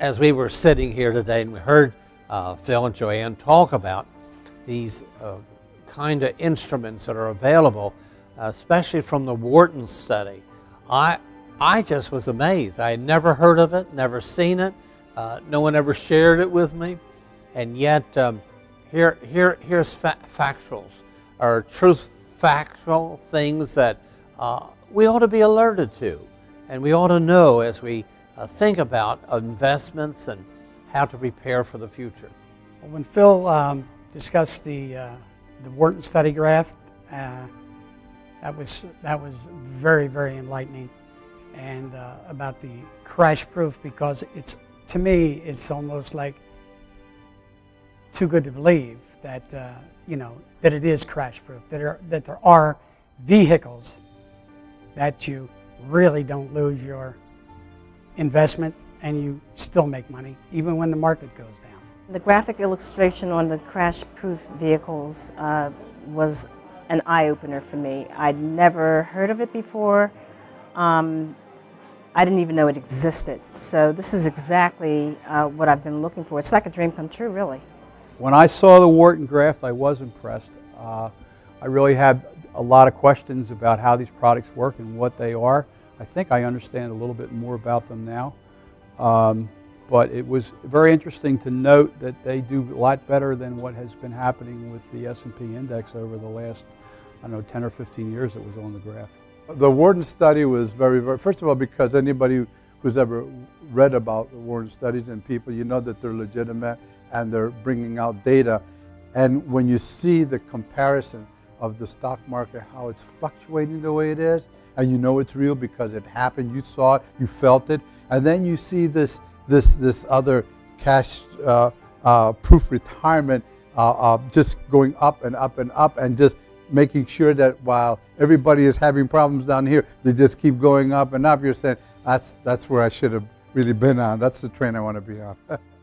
as we were sitting here today and we heard uh, Phil and Joanne talk about these uh, kind of instruments that are available, especially from the Wharton study, I, I just was amazed. I had never heard of it, never seen it. Uh, no one ever shared it with me. And yet, um, here, here, here's fa factuals, or truth factual things that uh, we ought to be alerted to. And we ought to know as we uh, think about investments and how to prepare for the future. When Phil um, discussed the, uh, the Wharton study graph, uh, that, was, that was very, very enlightening. And uh, about the crash proof, because it's, to me, it's almost like too good to believe that, uh, you know, that it is crash proof, that, that there are vehicles that you really don't lose your investment and you still make money, even when the market goes down. The graphic illustration on the crash-proof vehicles uh, was an eye-opener for me. I'd never heard of it before. Um, I didn't even know it existed. So this is exactly uh, what I've been looking for. It's like a dream come true, really. When I saw the Wharton graph, I was impressed. Uh, I really had a lot of questions about how these products work and what they are. I think I understand a little bit more about them now. Um, but it was very interesting to note that they do a lot better than what has been happening with the S&P index over the last, I don't know, 10 or 15 years it was on the graph. The Wharton study was very, very, first of all, because anybody who's ever read about the Wharton studies and people, you know that they're legitimate and they're bringing out data. And when you see the comparison of the stock market, how it's fluctuating the way it is, and you know it's real because it happened, you saw it, you felt it, and then you see this, this, this other cash uh, uh, proof retirement uh, uh, just going up and up and up and just making sure that while everybody is having problems down here, they just keep going up and up. You're saying, that's, that's where I should have really been on. That's the train I want to be on.